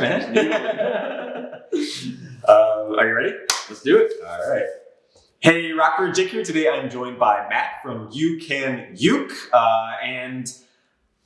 right, man. uh, are you ready? Let's do it. All right. Hey, Rocker Jake here. Today I'm joined by Matt from You Can Uke, uh, and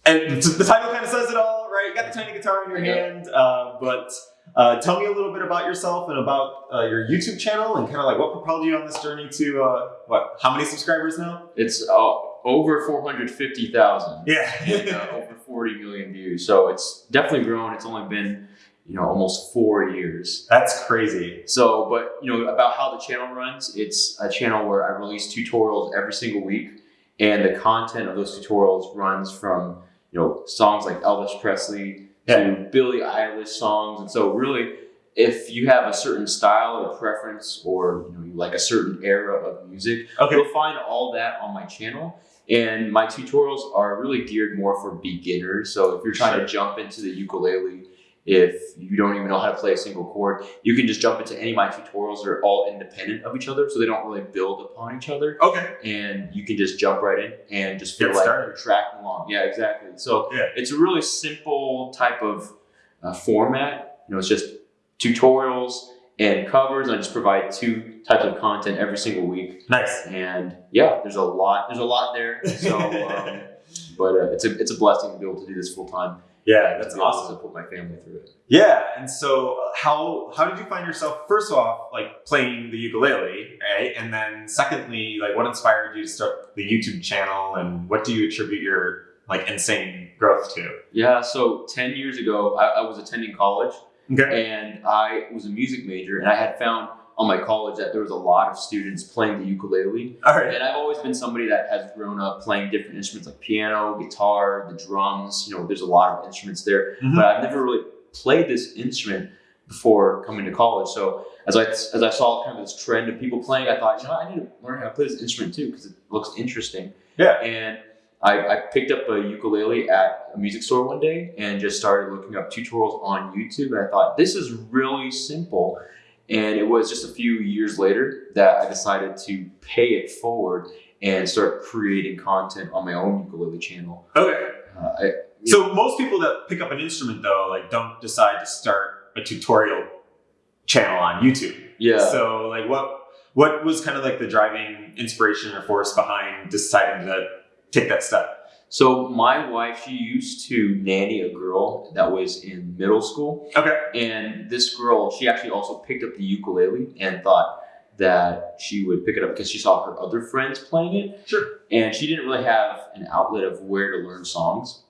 and the title kind of says it all, right? You got the tiny guitar in your Yeah. hand, uh, but uh, tell me a little bit about yourself and about uh, your YouTube channel and kind of like what propelled you on this journey to uh, what? How many subscribers now? It's uh, over 450,000 and Yeah. uh, over 40 million views. So it's definitely grown. It's only been, you know, almost four years. That's crazy. So, but you know, about how the channel runs, it's a channel where I release tutorials every single week. And the content of those tutorials runs from, you know, songs like Elvis Presley to Billie Eilish songs. And so really, if you have a certain style or preference or, you know, you like a certain era of music, Okay. You'll find all that on my channel. And my tutorials are really geared more for beginners. So if you're trying to jump into the ukulele, if you don't even know how to play a single chord, you can just jump into any of my tutorials. They're all independent of each other, so they don't really build upon each other. Okay. And you can just jump right in and just feel Get like started. you're tracking along. Yeah, exactly. So Yeah. it's a really simple type of uh, format. You know, it's just tutorials and covers. I just provide two types of content every single week Nice. and yeah, there's a lot. There's a lot there. So, um, but uh, it's a it's a blessing to be able to do this full time. Yeah, that's awesome. To put my family through it. Yeah, and so uh, how how did you find yourself first off like playing the ukulele, right? And then secondly, like what inspired you to start the YouTube channel and what do you attribute your like insane growth to? Yeah. So ten years ago, I, I was attending college, Okay. and I was a music major, and I had found on my college that there was a lot of students playing the ukulele, All right. and I've always been somebody that has grown up playing different instruments like piano, guitar, the drums. You know, there's a lot of instruments there. Mhm. but I've never really played this instrument before coming to college. So as I as I saw kind of this trend of people playing, I thought, you know, I need to learn how to play this instrument too because it looks interesting. Yeah. And I, I picked up a ukulele at a music store one day and just started looking up tutorials on YouTube. And I thought, this is really simple. And it was just a few years later that I decided to pay it forward and start creating content on my own ukulele channel. Okay. Uh, I, So most people that pick up an instrument though, like don't decide to start a tutorial channel on YouTube. yeah. So like what what was kind of like the driving inspiration or force behind deciding to take that step? So my wife, she used to nanny a girl that was in middle school, Okay. and this girl, she actually also picked up the ukulele and thought that she would pick it up because she saw her other friends playing it, Sure. and she didn't really have an outlet of where to learn songs.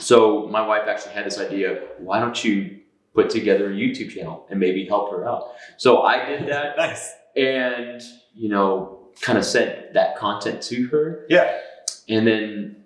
So my wife actually had this idea: why don't you put together a YouTube channel and maybe help her out? So I did that, Nice. and you know, kind of sent that content to her Yeah. And then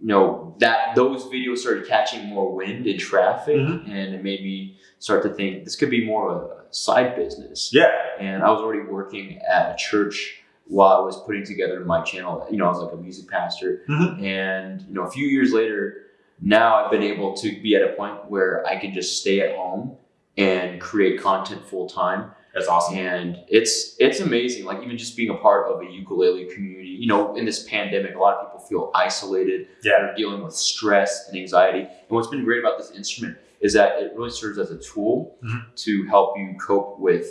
you know that those videos started catching more wind and traffic Mhm. and it made me start to think this could be more of a side business Yeah. and i was already working at a church while i was putting together my channel you know i was like a music pastor Mhm. and you know a few years later now i've been able to be at a point where i can just stay at home and create content full time That's awesome. and it's it's amazing like even just being a part of a ukulele community you know in this pandemic a lot of people feel isolated Yeah. they're dealing with stress and anxiety and what's been great about this instrument is that it really serves as a tool Mhm. to help you cope with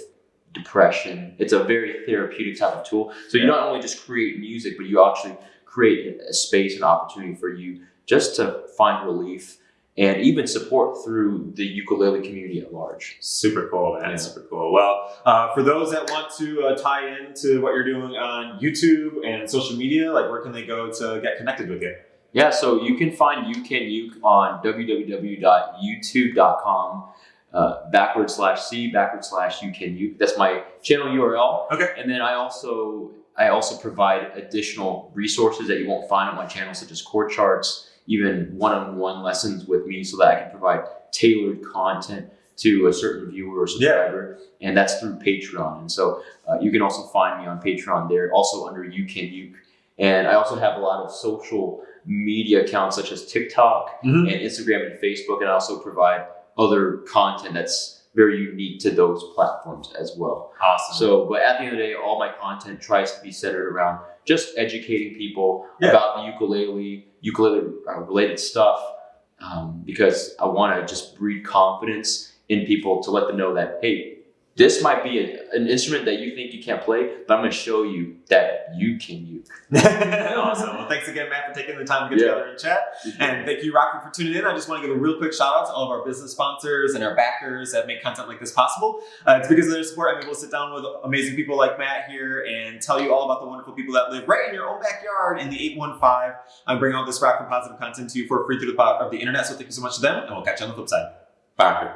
depression it's a very therapeutic type of tool so you not only just create music but you actually create a space and opportunity for you just to find relief and even support through the ukulele community at large Super cool, man. Yeah. Super cool. Well, uh, for those that want to uh, tie into what you're doing on YouTube and social media, like where can they go to get connected with you? Yeah, so you can find You Can Uke on www.youtube.com uh, backward slash C backward slash You Can Uke. That's my channel URL. Okay. And then I also I also provide additional resources that you won't find on my channel, such as chord charts, even one-on-one lessons with me, so that I can provide tailored content to a certain viewer or subscriber, and that's through Patreon. And so uh, you can also find me on Patreon there, also under You Can Uke. And I also have a lot of social media accounts such as TikTok Mhm. and Instagram and Facebook, and I also provide other content that's very unique to those platforms as well. Awesome. So, but at the end of the day, all my content tries to be centered around just educating people Yeah. about the ukulele, ukulele uh, related stuff, um, because I want to just breed confidence in people to let them know that hey, this might be a, an instrument that you think you can't play, but I'm going to show you that you can uke. awesome. Well, thanks again, Matt, for taking the time to get Yeah. together and chat. And thank you, Rockford, for tuning in. I just want to give a real quick shout out to all of our business sponsors and our backers that make content like this possible. Uh, it's because of their support I'm able to sit down with amazing people like Matt here and tell you all about the wonderful people that live right in your own backyard in the 815. I'm bringing all this Rockford positive content to you for free through the power of the internet. So thank you so much to them, and we'll catch you on the flip side. Bye.